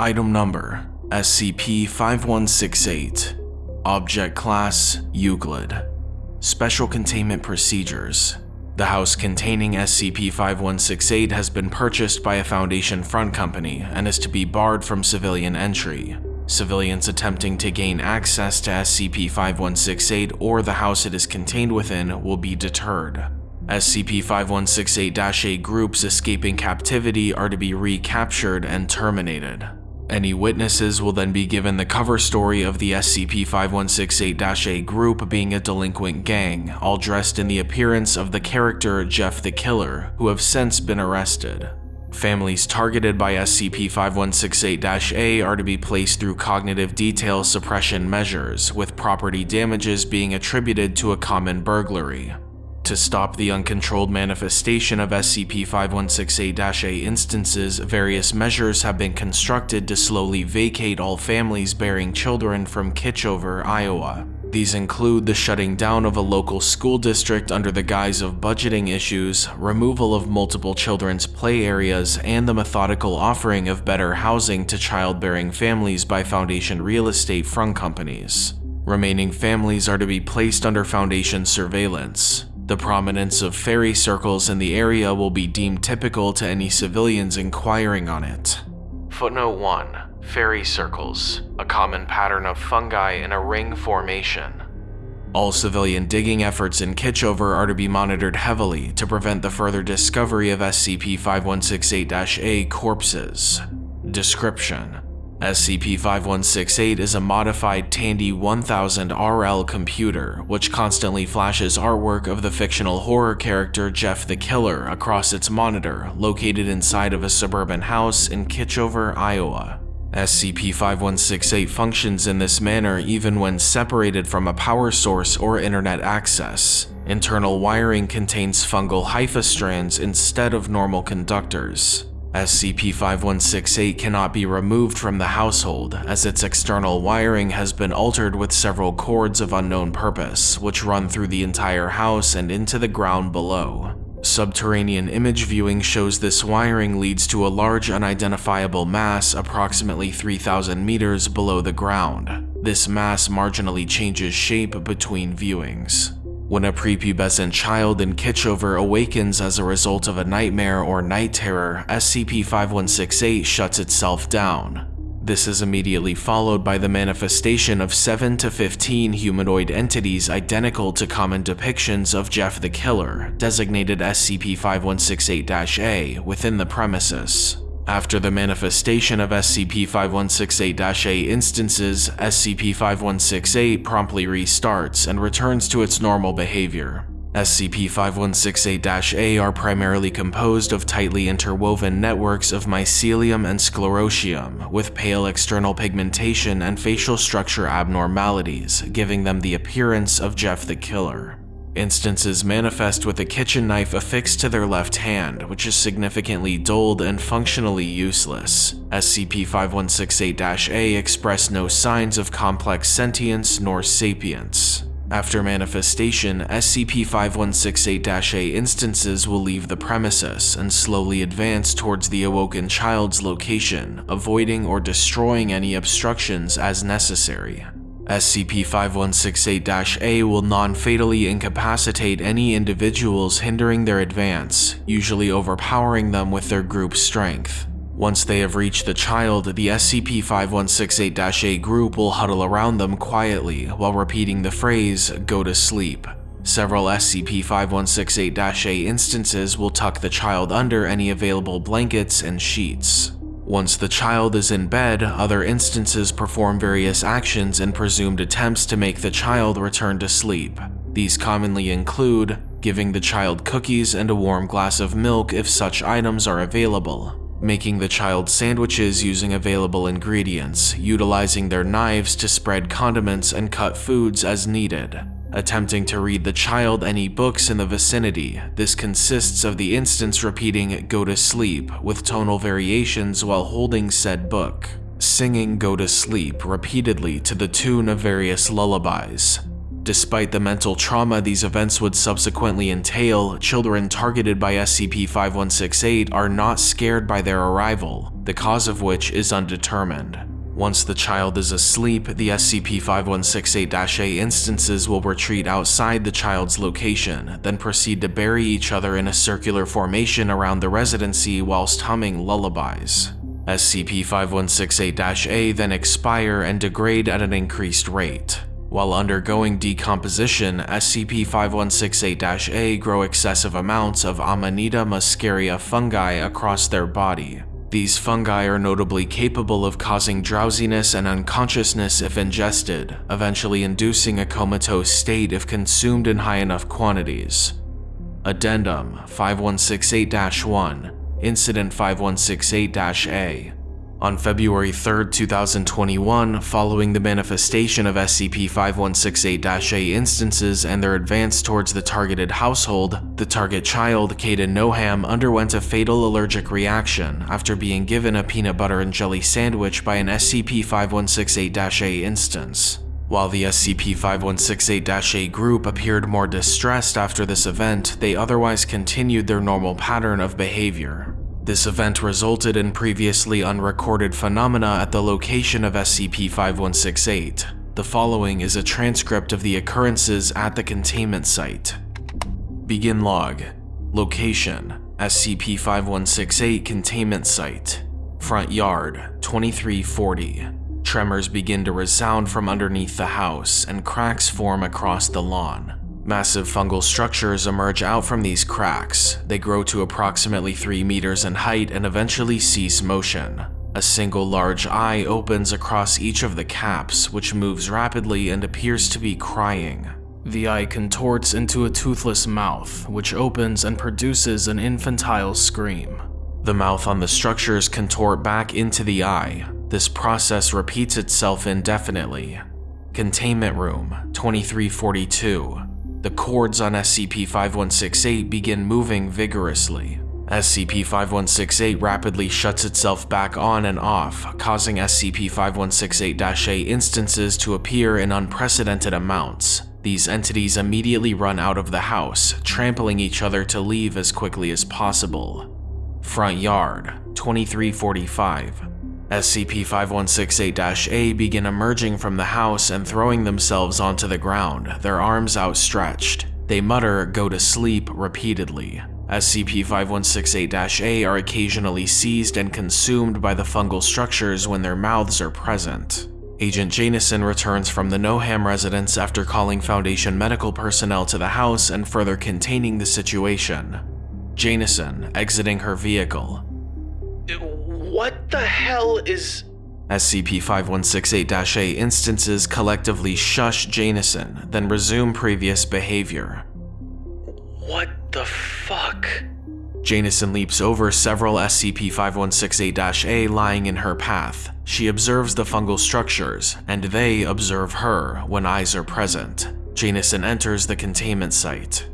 Item Number SCP-5168 Object Class Euclid Special Containment Procedures The house containing SCP-5168 has been purchased by a Foundation front company and is to be barred from civilian entry. Civilians attempting to gain access to SCP-5168 or the house it is contained within will be deterred. SCP-5168-A groups escaping captivity are to be recaptured and terminated. Any witnesses will then be given the cover story of the SCP-5168-A group being a delinquent gang, all dressed in the appearance of the character Jeff the Killer, who have since been arrested. Families targeted by SCP-5168-A are to be placed through cognitive detail suppression measures, with property damages being attributed to a common burglary. To stop the uncontrolled manifestation of SCP-5168-A instances, various measures have been constructed to slowly vacate all families bearing children from Kitchover, Iowa. These include the shutting down of a local school district under the guise of budgeting issues, removal of multiple children's play areas, and the methodical offering of better housing to childbearing families by Foundation real estate front companies. Remaining families are to be placed under Foundation surveillance. The prominence of fairy circles in the area will be deemed typical to any civilians inquiring on it. Footnote 1. Fairy circles, a common pattern of fungi in a ring formation. All civilian digging efforts in Kitchover are to be monitored heavily to prevent the further discovery of SCP-5168-A corpses. Description SCP-5168 is a modified Tandy 1000 RL computer, which constantly flashes artwork of the fictional horror character Jeff the Killer across its monitor, located inside of a suburban house in Kitchover, Iowa. SCP-5168 functions in this manner even when separated from a power source or internet access. Internal wiring contains fungal hypha strands instead of normal conductors. SCP-5168 cannot be removed from the household, as its external wiring has been altered with several cords of unknown purpose, which run through the entire house and into the ground below. Subterranean image viewing shows this wiring leads to a large unidentifiable mass approximately 3,000 meters below the ground. This mass marginally changes shape between viewings. When a prepubescent child in Kitchover awakens as a result of a nightmare or night terror, SCP-5168 shuts itself down. This is immediately followed by the manifestation of 7 to 15 humanoid entities identical to common depictions of Jeff the Killer, designated SCP-5168-A, within the premises. After the manifestation of SCP-5168-A instances, SCP-5168 promptly restarts and returns to its normal behavior. SCP-5168-A are primarily composed of tightly interwoven networks of mycelium and sclerotium, with pale external pigmentation and facial structure abnormalities, giving them the appearance of Jeff the Killer. Instances manifest with a kitchen knife affixed to their left hand, which is significantly dulled and functionally useless. SCP-5168-A express no signs of complex sentience nor sapience. After manifestation, SCP-5168-A instances will leave the premises and slowly advance towards the awoken child's location, avoiding or destroying any obstructions as necessary. SCP-5168-A will non-fatally incapacitate any individuals hindering their advance, usually overpowering them with their group strength. Once they have reached the child, the SCP-5168-A group will huddle around them quietly while repeating the phrase, go to sleep. Several SCP-5168-A instances will tuck the child under any available blankets and sheets. Once the child is in bed, other instances perform various actions and presumed attempts to make the child return to sleep. These commonly include giving the child cookies and a warm glass of milk if such items are available, making the child sandwiches using available ingredients, utilizing their knives to spread condiments and cut foods as needed, Attempting to read the child any books in the vicinity, this consists of the instance repeating go to sleep with tonal variations while holding said book, singing go to sleep repeatedly to the tune of various lullabies, Despite the mental trauma these events would subsequently entail, children targeted by SCP-5168 are not scared by their arrival, the cause of which is undetermined. Once the child is asleep, the SCP-5168-A instances will retreat outside the child's location, then proceed to bury each other in a circular formation around the residency whilst humming lullabies. SCP-5168-A then expire and degrade at an increased rate. While undergoing decomposition, SCP-5168-A grow excessive amounts of Amanita muscaria fungi across their body. These fungi are notably capable of causing drowsiness and unconsciousness if ingested, eventually inducing a comatose state if consumed in high enough quantities. Addendum 5168-1 Incident 5168-A on February 3, 2021, following the manifestation of SCP-5168-A instances and their advance towards the targeted household, the target child, Caden Noham, underwent a fatal allergic reaction after being given a peanut butter and jelly sandwich by an SCP-5168-A instance. While the SCP-5168-A group appeared more distressed after this event, they otherwise continued their normal pattern of behavior. This event resulted in previously unrecorded phenomena at the location of SCP-5168. The following is a transcript of the occurrences at the containment site. Begin log. Location: SCP-5168 containment site. Front yard: 2340. Tremors begin to resound from underneath the house, and cracks form across the lawn. Massive fungal structures emerge out from these cracks. They grow to approximately 3 meters in height and eventually cease motion. A single large eye opens across each of the caps, which moves rapidly and appears to be crying. The eye contorts into a toothless mouth, which opens and produces an infantile scream. The mouth on the structures contort back into the eye. This process repeats itself indefinitely. Containment Room 2342 the cords on SCP-5168 begin moving vigorously. SCP-5168 rapidly shuts itself back on and off, causing SCP-5168-A instances to appear in unprecedented amounts. These entities immediately run out of the house, trampling each other to leave as quickly as possible. Front Yard, 2345 SCP-5168-A begin emerging from the house and throwing themselves onto the ground, their arms outstretched. They mutter, go to sleep, repeatedly. SCP-5168-A are occasionally seized and consumed by the fungal structures when their mouths are present. Agent Janison returns from the Noham residence after calling Foundation medical personnel to the house and further containing the situation. Janison, exiting her vehicle, what the hell is... SCP-5168-A instances collectively shush Janison, then resume previous behavior. What the fuck? Janison leaps over several SCP-5168-A lying in her path. She observes the fungal structures, and they observe her when eyes are present. Janison enters the containment site.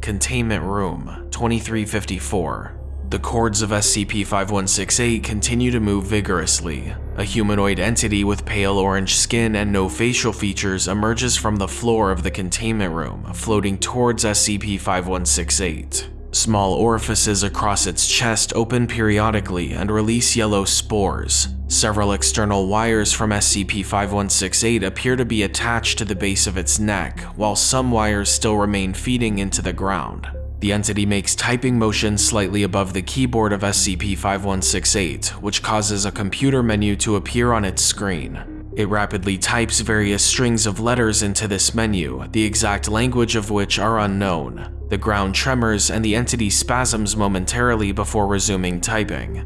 Containment Room 2354 the cords of SCP-5168 continue to move vigorously. A humanoid entity with pale orange skin and no facial features emerges from the floor of the containment room, floating towards SCP-5168. Small orifices across its chest open periodically and release yellow spores. Several external wires from SCP-5168 appear to be attached to the base of its neck, while some wires still remain feeding into the ground. The entity makes typing motions slightly above the keyboard of SCP-5168, which causes a computer menu to appear on its screen. It rapidly types various strings of letters into this menu, the exact language of which are unknown. The ground tremors and the entity spasms momentarily before resuming typing.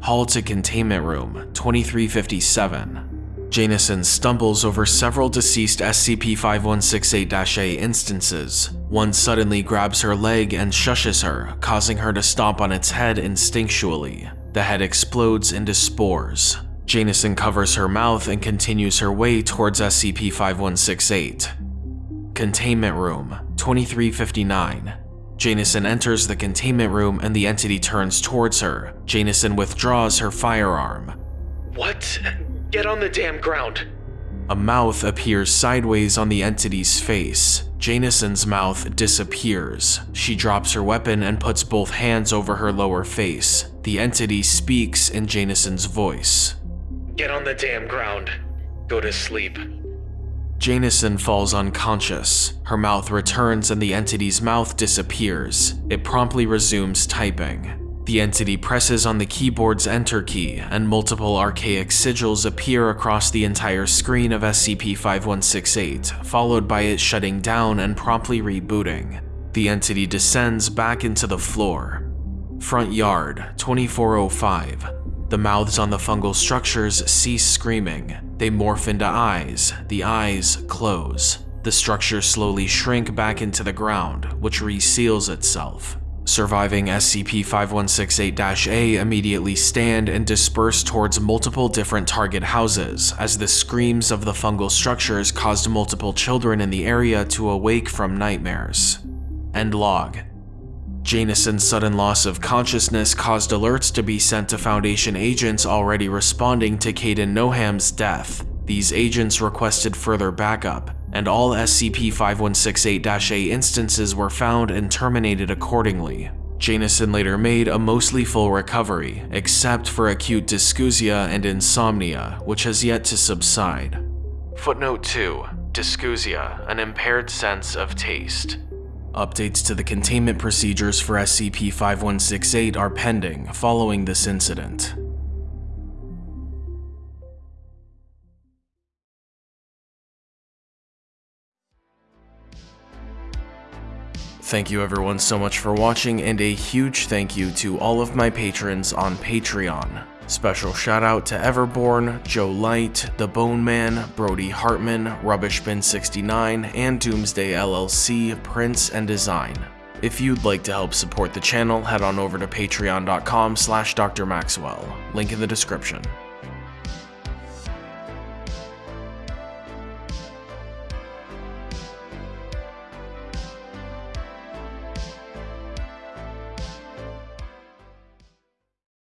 Hall to Containment Room, 2357. Janison stumbles over several deceased SCP-5168-A instances. One suddenly grabs her leg and shushes her, causing her to stomp on its head instinctually. The head explodes into spores. Janison covers her mouth and continues her way towards SCP-5168. Containment Room 2359 Janison enters the containment room and the entity turns towards her. Janison withdraws her firearm. What? Get on the damn ground. A mouth appears sideways on the entity's face. Janison's mouth disappears. She drops her weapon and puts both hands over her lower face. The entity speaks in Janison's voice. Get on the damn ground. Go to sleep. Janison falls unconscious. Her mouth returns and the entity's mouth disappears. It promptly resumes typing. The entity presses on the keyboard's enter key, and multiple archaic sigils appear across the entire screen of SCP-5168, followed by it shutting down and promptly rebooting. The entity descends back into the floor. Front yard, 2405. The mouths on the fungal structures cease screaming. They morph into eyes. The eyes close. The structures slowly shrink back into the ground, which reseals itself. Surviving SCP-5168-A immediately stand and disperse towards multiple different target houses, as the screams of the fungal structures caused multiple children in the area to awake from nightmares. End log. Janison's sudden loss of consciousness caused alerts to be sent to Foundation agents already responding to Kaidan Noham's death. These agents requested further backup, and all SCP-5168-A instances were found and terminated accordingly. Janison later made a mostly full recovery, except for acute dysgeusia and insomnia, which has yet to subside. Footnote 2. Dysgeusia, an impaired sense of taste. Updates to the containment procedures for SCP-5168 are pending following this incident. Thank you everyone so much for watching and a huge thank you to all of my patrons on Patreon. Special shout out to Everborn, Joe Light, The Bone Man, Brody Hartman, Rubbishbin69, and Doomsday LLC, Prince and Design. If you'd like to help support the channel, head on over to patreon.com slash drmaxwell, link in the description.